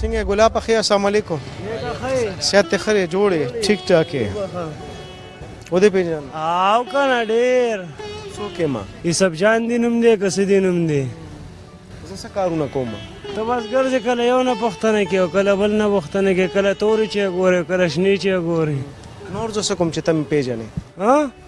څنګه ګلا په خیر السلام علیکم صحت ته خره جوړې ټیک ټاک یې و دې پیژن او کنه ډیر څوک ما یوسف جان دی نوم دی کس دی نوم دی زه څه کارونه کوم ته بس ګرځې کله یو نه پښتنه کې او کله بل نه پښتنه کې کله تورې چې ګورې کله شنې چې ګورې نور زه څه کوم چې ته مې پیژنې ها